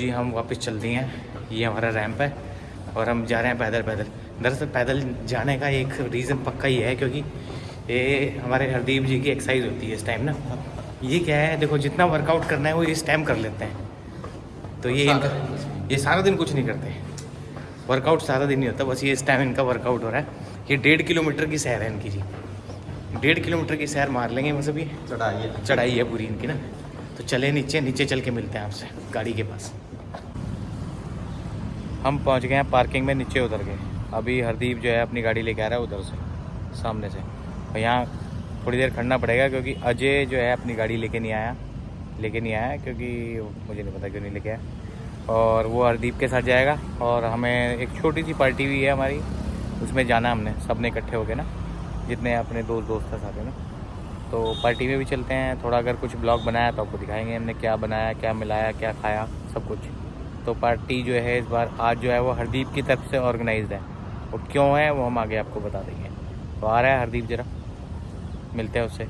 जी हम वापस चल दिए हैं। ये हमारा रैंप है और हम जा रहे हैं पैदल पैदल। दरअसल पैदल जाने का एक रीज़न पक्का ही है क्योंकि ये हमारे हरदीप जी की एक्सरसाइज होती है इस टाइम ना। ये क्या है? देखो जितना वर्कआउट करना है वो इस टाइम कर लेते हैं। तो ये इनका ये सारा दिन कुछ नहीं करते। वर्कआउट सारा दिन नहीं होता बस ये इस टाइम इनका वर्कआउट हो रहा है। ये डेढ़ किलोमीटर की सैर है इनकी जी। डेढ़ किलोमीटर की सैर मार लेंगे बस अभी। चढ़ाइए चढ़ाई है पूरी इनकी ना। तो चले नीचे नीचे चल के मिलते हैं आपसे गाड़ी के पास। हम पहुँच गए हैं पार्किंग में नीचे उतर गए अभी हरदीप जो है अपनी गाड़ी लेके आ रहा है उधर से, सामने से। और यहाँ थोड़ी देर खड़ना पड़ेगा क्योंकि अजय जो है अपनी गाड़ी लेके नहीं आया, लेके नहीं आया क्योंकि मुझे नहीं पता क्यों नहीं लेके आया। और वो हरदीप के साथ जाएगा और हमें एक छोटी सी पार्टी भी है हमारी, उसमें जाना हमने सबने इकट्ठे हो गए ना, जितने अपने दोस्त दोस्त हैं साथ में तो पार्टी में भी चलते हैं, थोड़ा अगर कुछ ब्लॉग बनाया तो आपको दिखाएँगे हमने क्या बनाया, क्या मिलाया, क्या खाया, सब कुछ। तो पार्टी जो है इस बार आज जो है वो हरदीप की तरफ़ से ऑर्गेनाइज है। वो क्यों है वो हम आगे आपको बता देंगे। तो आ रहा है हरदीप जरा। मिलते हैं उससे।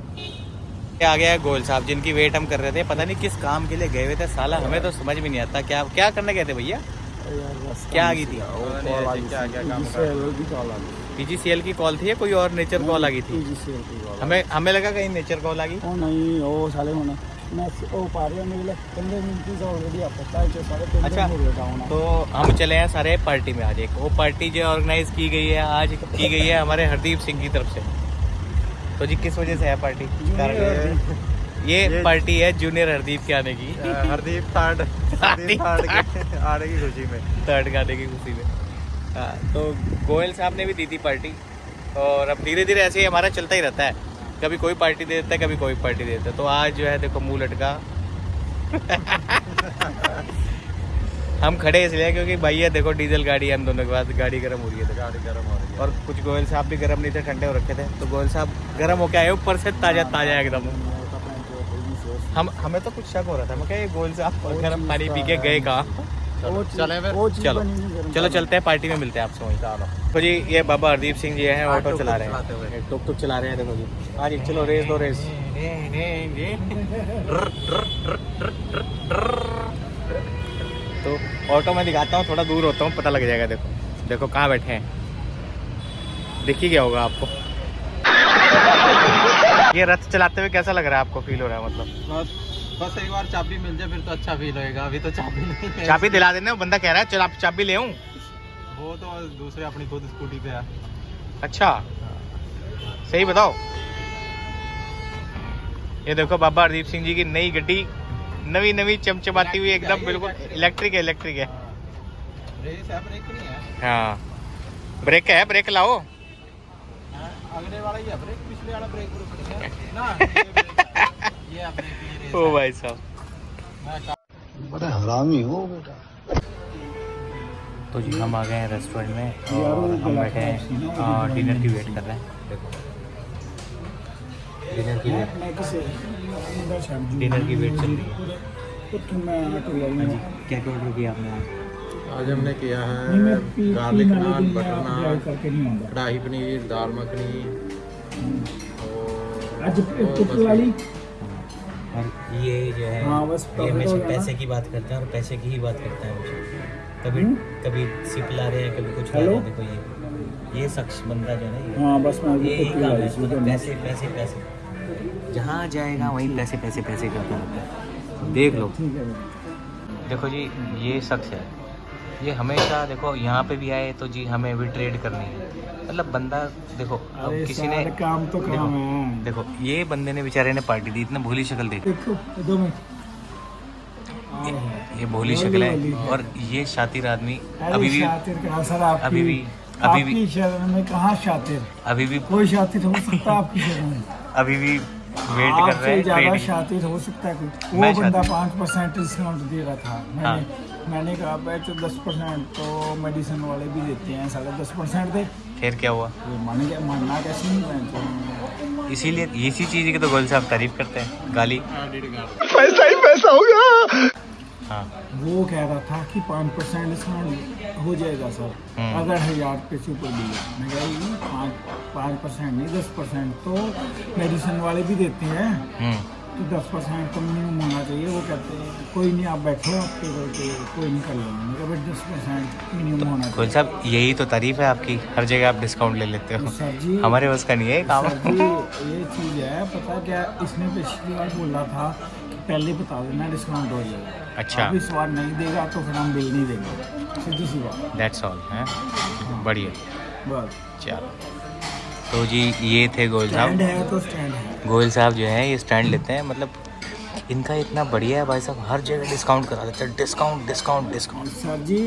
आ गया है गोयल साहब जिनकी वेट हम कर रहे थे। पता नहीं किस काम के लिए गए हुए थे साला हमें तो समझ में नहीं आता। क्या क्या करने गए थे भैया? क्या आ गई थी। पीजीसीएल की कॉल थी। या कोई और नेचर कॉल आ गई थी? हमें हमें लगा कहीं नेचर कॉल आ गई। नहीं वो साले होना। अच्छा, तो हम चले हैं सारे पार्टी में आज एक। वो पार्टी जो ऑर्गेनाइज की गई है आज की गई है हमारे हरदीप सिंह की तरफ़ से। तो जी किस वजह से है पार्टी ये, ये पार्टी है जूनियर हरदीप के आने की। हरदीप थर्ड आने की खुशी में। थर्ड आने की खुशी में। हाँ, तो गोयल साहब ने भी दी थी पार्टी और अब धीरे धीरे ऐसे ही हमारा चलता ही रहता है। कभी कोई पार्टी दे देता है कभी कोई पार्टी दे देता है तो आज जो है देखो मुँह लटका हम खड़े इसलिए क्योंकि भैया देखो डीजल गाड़ी है हम दोनों के पास गाड़ी गर्म हो रही है। गाड़ी गर्म हो रही है और कुछ गोयल साहब भी गर्म नहीं थे ठंडे हो रखे थे तो गोयल साहब गर्म होके आए ऊपर से ताज़ा ताज़ा एकदम हम हमें तो कुछ शक हो रहा था मैं क्या ये गोयल साहब गर्म पानी पी के गए कहाँ चले चलो चलते हैं पार्टी में मिलते हैं आपसे वहीं चलो तो जी ये बाबा हरदीप सिंह जी हैं ऑटो चला रहे हैं। टुक टुक चला रहे हैं देखो जी। हाँ जी चलो रेस दो रेस। तो ऑटो में दिखाता हूँ थोड़ा दूर होता हूँ पता लग जाएगा देखो। देखो कहाँ बैठे हैं। दिख ही गया होगा आपको। ये रथ चलाते हुए कैसा लग रहा है आपको? फील हो रहा है मतलब? बस एक बार चाबी मिल जाए फिर तो अच्छा फील होएगा। अभी तो चाबी नहीं चाबी दिला देना बंदा कह रहा है चल आप चाबी ले आऊँ। वो तो दूसरे अपनी खुद स्कूटी पे है। अच्छा। सही बताओ। ये देखो बाबा हरदीप सिंह जी की नई गड्डी नवी नवी चमचमाती हुई एकदम बिल्कुल इलेक्ट्रिक है इलेक्ट्रिक है। ब्रेक नहीं है। हाँ। ब्रेक है ब्रेक लाओ। हाँ, अगले वाला ही है। ब्रेक पिछले वाला ब्रेक है। ना ये ब्रेक है। है। ओ भाई साहब। बड़ा हरामी हो बेटा। तो जी हम आ गए हैं रेस्टोरेंट में और हम बैठे हैं। डिनर की वेट कर रहे हैं। देखो डिनर की वेट डिनर की वेट चल रही है। तो हाँ जी क्या क्या ऑर्डर किया आपने? आज? हमने किया है गार्लिक नान बटर नान कढ़ाई पनीर दाल मखनी और आज और ये जो है हाँ, बस ये हमेशा। पैसे की बात करता है और पैसे की ही बात करता है कभी हुँ? कभी सिप ला रहे हैं कभी कुछ ला? रहे हैं देखो ये ये शख्स बंदा जो है ना हाँ बस मैं ये ही काम है मतलब पैसे पैसे पैसे जहाँ जाएगा वहीं पैसे पैसे पैसे करता रहता है देख लो। देखो जी ये शख्स है ये हमेशा देखो यहाँ पे भी आए तो जी हमें भी ट्रेड करनी है। मतलब बंदा देखो अब किसी ने काम तो देखो, काम है। देखो ये बंदे ने बेचारे ने पार्टी दी इतना भोली शक्ल देख देखो दो मिनट। ये, भोली शक्ल है है। और ये शातिर आदमी अभी भी अभी भी अभी भी में कहाँ शातिर? अभी भी कोई शातिर हो सकता है आपकी अभी भी वेट कर रहे हैं ज़्यादा शातिर हो सकता है कोई। वो बंदा पाँच परसेंट डिस्काउंट दे रहा था। मैंने हाँ। मैंने कहा तो दस परसेंट तो मेडिसिन वाले भी देते हैं साढ़े दस परसेंट दे। फिर क्या हुआ? मान गया मानना कैसे नहीं तो इसीलिए इसी चीज़ की तो गोल साहब तारीफ़ करते हैं। गाली। पैसा ही पैसा होगा हाँ। वो कह रहा था कि पाँच परसेंट डिस्काउंट हो जाएगा सर। हम्म। अगर हज़ार रुपये से ऊपर दिया मैं कह रही पाँच पाँच परसेंट नहीं दस परसेंट तो मेडिसिन वाले भी देते हैं। हम्म। कि दस परसेंट तो मिनिमम होना चाहिए वो कहते हैं कोई नहीं आप बैठो आपके पे कोई नहीं कर लेंगे। कहा दस परसेंट मिनिमम होना गोल चाहिए। साहब यही तो तारीफ़ है आपकी हर जगह आप डिस्काउंट ले लेते हो। सर जी हमारे बस का नहीं है काम। ये चीज़ है पता क्या इसने पिछली बार बोला था कि पहले बता देना डिस्काउंट हो जाएगा। अच्छा। अब इस बार नहीं देगा तो फिर हम बिल नहीं देंगे। सीधी सी बात। दैट्स ऑल है? बढ़िया। बस। चलो। तो जी ये थे गोयल साहब। है तो स्टैंड है। गोयल साहब जो है ये स्टैंड लेते हैं मतलब इनका इतना बढ़िया है भाई साहब हर जगह डिस्काउंट करा देते हैं। Discount discount discount sir ji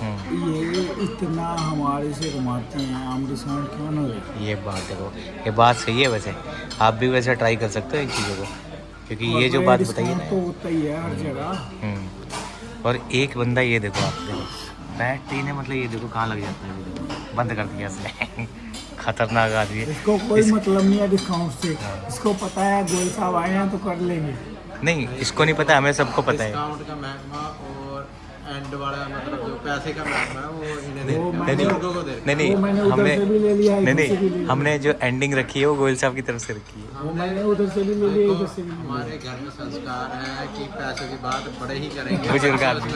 hmm, ये इतना हमारे से कमाते हैं हम डिस्काउंट क्यों ना दें? ये बात देखो ये बात सही है वैसे। आप भी वैसे ट्राई कर सकते हो इन चीज़ों को क्योंकि ये जो बात बताइए ना। तो होता ही है हर जगह। हम्म, और एक बंदा ये देखो आप देखो। बैटरी ने मतलब ये देखो कहाँ लग जाता है बंद कर दिया इसने। खतरनाक आदमी है। इसको कोई इस- मतलब नहीं है डिस्काउंट से। इसको पता है गोल साहब आए हैं तो कर लेंगे। नहीं इसको नहीं पता हमें सबको पता है डिस्काउंट का महकमा और एंड वाला मतलब जो पैसे का है वो इन्हें को नहीं नहीं हमने से भी ले लिया नहीं नहीं हमने जो एंडिंग रखी है वो गोयल साहब की तरफ़ से रखी है। वो मैंने उधर से भी ले लिया इधर से भी हमारे घर में संस्कार है कि पैसों की बात बड़े ही करेंगे। बुज़ुर्ग आदमी।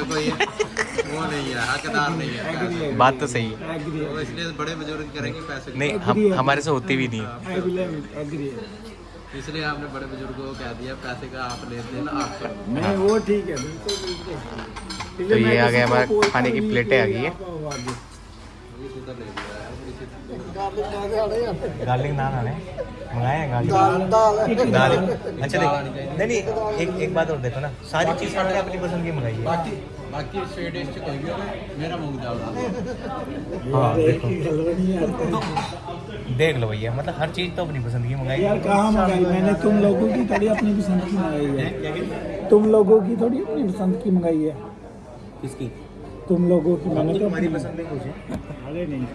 वो नहीं है हकदार नहीं है बात तो सही है। तो इसलिए बड़े बुज़ुर्ग करेंगे पैसे नहीं हम हमारे से होती भी नहीं है। इसलिए हमने बड़े बुज़ुर्गों को कह दिया पैसे का आप लेते हैं ना आप नहीं वो ठीक है बिल्कुल बिल्कुल। तो ये आ गया हमारा खाने की प्लेटें आ गई है। गार्लिक नान आने। मंगाए हैं गार्लिक। दाल अच्छा देख नहीं। नहीं एक एक बात और देखो ना सारी चीज़ हमने अपनी पसंद की मंगाई है। बाकी बाकी स्वीट डिश कोई भी होवे मेरा मूंग दाल हाँ। देखो। देख लो भैया मतलब हर चीज़ तो अपनी पसंद की मंगाई। यार कहाँ मंगाई? मैंने तुम लोगों की थोड़ी अपनी पसंद की मंगाई है। तुम लोगों की थोड़ी अपनी पसंद की मंगाई है। किसकी? तुम लोगों की मैंने तो तुम्हारी पसंद नहीं पूछे अरे नहीं।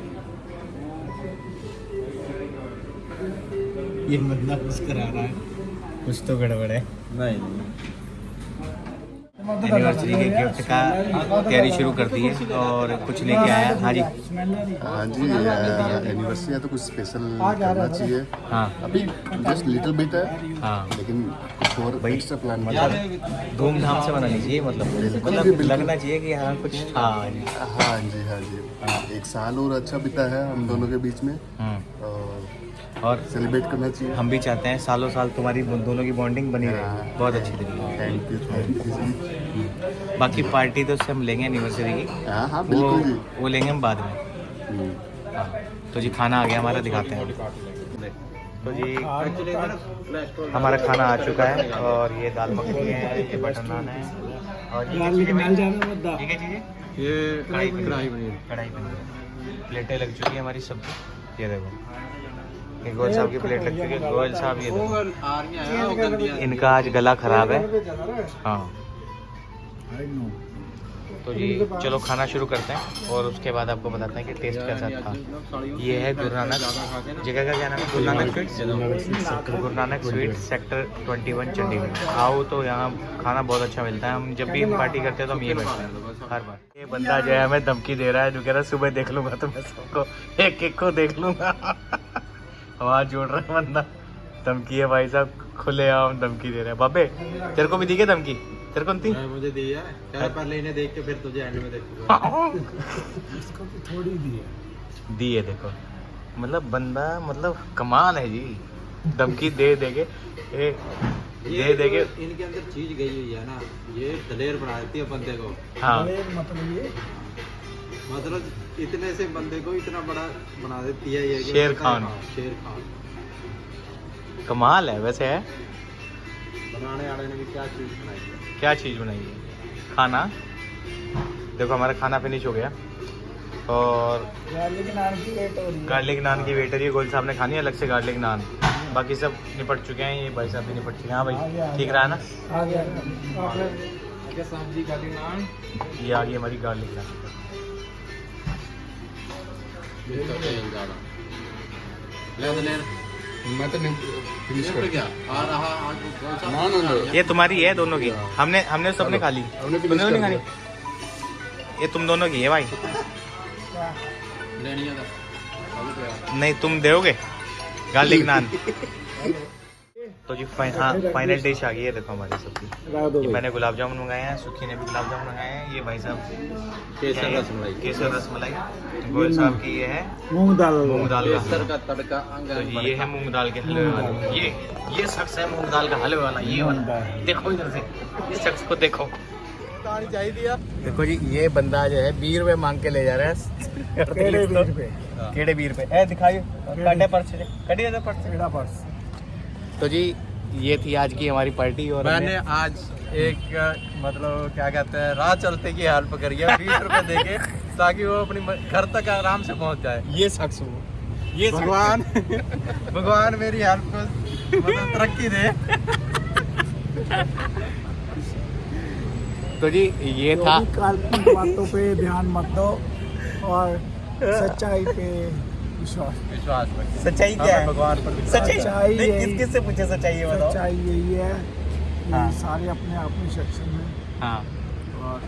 ये बंदा कुछ करा रहा है। कुछ तो गड़बड़ है। नहीं। एनिवर्सरी के गिफ्ट का तैयारी शुरू कर दी है और कुछ लेके आया। हाँ जी। हाँ जी एनिवर्सरी है तो कुछ स्पेशल करना चाहिए। हाँ। अभी जस्ट लिटिल बिट है हाँ। लेकिन और भाई, एक्स्ट्रा प्लान मतलब धूमधाम से मनानी चाहिए मतलब मतलब लगना चाहिए कि हाँ कुछ था। हाँ जी हाँ जी एक साल और अच्छा बीता है हम दोनों के बीच में। हम्म, और सेलिब्रेट करना चाहिए। हम भी चाहते हैं सालों साल तुम्हारी दोनों की बॉन्डिंग बनी रहे। बहुत अच्छी तरीके थैंक यू थैंक यू बाकी पार्टी तो उससे हम लेंगे एनिवर्सरी की। हाँ हाँ वो वो लेंगे हम बाद में। हम्म, हाँ। तो जी खाना आ गया हमारा दिखाते हैं। तो जी हमारा खाना आ चुका है और ये दाल मखनी है ये बटर नान है। और ये क्या चीज़ है ये है कढ़ाई पनीर। कढ़ाई पनीर प्लेटें लग चुकी है हमारी सब्ज़ी ये देखो। ये गोयल साहब की प्लेट लग चुकी है। गोयल साहब ये देखो। है इनका आज गला खराब है। हाँ। आई नो तो जी, चलो खाना शुरू करते हैं और उसके बाद आपको बताते हैं कि टेस्ट कैसा था। ये है गुरु नानक। जगह का क्या नाम है? Guru Nanak sweets Guru Nanak sweet sector 21 Chandigarh. आओ तो यहाँ खाना बहुत अच्छा मिलता है। हम जब भी पार्टी करते हैं तो हम ये मिलता है। हर बार। ये बंदा जो है हमें धमकी दे रहा है। जो कह रहा है, सुबह देख लूँगा तो मैं सबको एक एक को देख लूँगा। आवाज़ जोड़ रहा है बंदा। धमकी है भाई साहब। खुले आम धमकी दे रहे हैं। बाबे, तेरे को भी दी क्या धमकी? तेरे को नहीं? थी मुझे दी है। क्या पहले इन्हें देख के फिर तुझे एंड में देखूँगा। इसको तो थोड़ी दी है। दिए देखो। मतलब बंदा मतलब कमाल है जी। धमकी दे दे के ए, दे दे के। इनके अंदर चीज़ गई हुई है ना। ये दलेर बना देती है बंदे को। हाँ। मतलब ये? मतलब इतने से बंदे को इतना बड़ा बना देती है ये शेर खान। हाँ, शेर खान। कमाल है वैसे है। बनाने वाले ने भी क्या चीज़ बनाई है क्या चीज़ बनाई है खाना? देखो हमारा खाना फिनिश हो गया। और गार्लिक नान की वेट हो रही है। गार्लिक नान की वेटर ये गोल साहब ने खानी है अलग से गार्लिक नान बाकी सब निपट चुके हैं ये भाई साहब भी निपट चुके हैं। हाँ भाई ठीक रहा है ना? आ गया सब्ज़ी काली नान ये आ गई हमारी गार्लिक नान मैं तो फिनिश ये क्या? आ रहा आज वो कौन सा? ना, ना, ना। ये तुम्हारी है दोनों की। हमने हमने सबने खा ली तुमने नहीं खानी। ये तुम दोनों की है भाई। तो। नहीं तुम दोगे? गार्लिक नान। तो जी फाइ, हाँ फाइनल डिश आ गई है देखो हमारी सबकी। मैंने गुलाब जामुन मंगाए हैं सुखी ने भी गुलाब जामुन मंगाए हैं ये भाई साहब केसर क्या है? रसमलाई। केसर रसमलाई। गोयल साहब की ये है। मूंग दाल। मूंग दाल का केसर का तड़का तो ये है मूंग दाल के हलवे वाला। ये ये शख्स है मूंग दाल का हलवे वाला ये वाला। देखो इधर से इस शख्स को देखो। चाहिए दिया देखो जी ये बंदा जो है बीस रुपए मांग के ले जा रहा है। केड़े बीज पे केड़े बीस रुपए? ए दिखाइए। काटे पर्स पर्स? तो जी ये थी आज की हमारी पार्टी और मैंने आज एक मतलब क्या कहते हैं राह चलते की हेल्प करी है बीस रुपए दे के ताकि वो अपनी घर तक आराम से पहुँच जाए। ये शख्स वो ये भगवान भगवान मेरी हेल्प को मतलब तरक्की दे। तो जी ये था काल्पनिक बातों पे ध्यान मत दो और सच्चाई पे विश्वास विश्वास सच्चाई क्या है? भगवान पर सच्चाई किस किस से पूछे सच्चाई ये बताओ? सच्चाई यही है हाँ। सारे अपने आप में सक्षम हैं। हाँ। और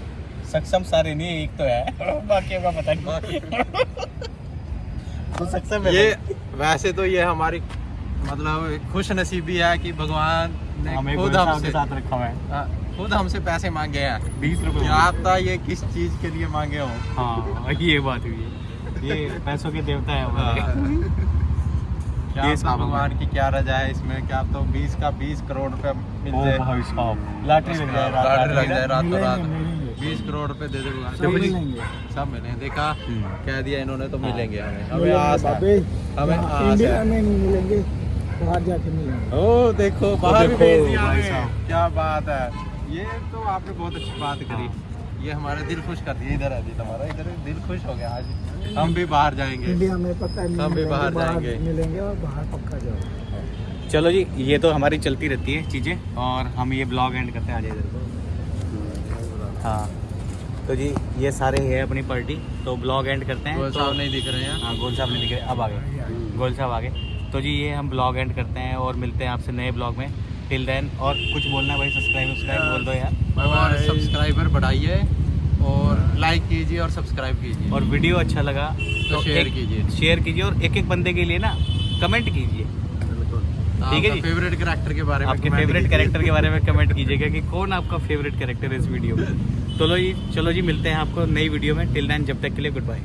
सक्षम सारे नहीं एक तो है। बाकियों का पता नहीं तो सक्षम है ये वैसे तो ये हमारी मतलब खुश नसीबी है कि भगवान ने हमें खुद हमसे साथ रखा हुआ है। हाँ, खुद हमसे पैसे मांगे हैं। बीस रुपए क्या ये किस चीज़ के लिए मांगे हो? हाँ ये बात हुई है। ये पैसों के देवता है हमारे। क्या ये भगवान की क्या रजा है इसमें? क्या तो 20 का 20 करोड़ रुपए मिल जाए। लॉटरी लग जाए रात- लॉटरी लग रात- जाए रातों रात। मिलेंगे। मिलेंगे 20 करोड़ रुपए दे दे सब मिले देखा। हम्म। कह दिया इन्होंने तो हाँ। मिलेंगे हमें। हमें आस हमें आस इंडिया नहीं मिलेंगे बाहर जाके मिलेंगे। ओ देखो बाहर भी भेज दिया भाई हमें। साहब। क्या बात है। ये तो आपने बहुत अच्छी बात करी। ये हमारा दिल खुश कर दिया इधर है दिल हमारा इधर दिल खुश हो गया आज। हम भी बाहर जाएँगे। इंडिया में पता है हम भी बाहर जाएँगे। मिलेंगे और बाहर पक्का जाओ चलो जी ये तो हमारी चलती रहती है चीज़ें और हम ये ब्लॉग एंड करते हैं आ जाए इधर को। हाँ। तो जी ये सारे है अपनी पार्टी तो ब्लॉग एंड करते हैं गोल तो साहब नहीं दिख रहे हैं। हाँ गोल साहब ने दिखे अब आगे गोल साहब आगे तो जी ये हम ब्लॉग एंड करते हैं और मिलते हैं आपसे नए ब्लॉग में। टिल देन और कुछ बोलना है भाई सब्सक्राइब सब्सक्राइब बोल दो यार। सब्सक्राइबर बढ़ाइए। और लाइक कीजिए और सब्सक्राइब कीजिए। और वीडियो अच्छा लगा तो शेयर कीजिए। शेयर कीजिए और एक एक बंदे के लिए ना कमेंट कीजिए। ठीक है जी। फेवरेट कैरेक्टर के बारे में आपके फेवरेट कैरेक्टर के बारे में कमेंट कीजिएगा कि कौन आपका फेवरेट कैरेक्टर है इस वीडियो में। चलो जी चलो जी मिलते हैं आपको नई वीडियो में। टिल नाइन जब तक के लिए गुड बाय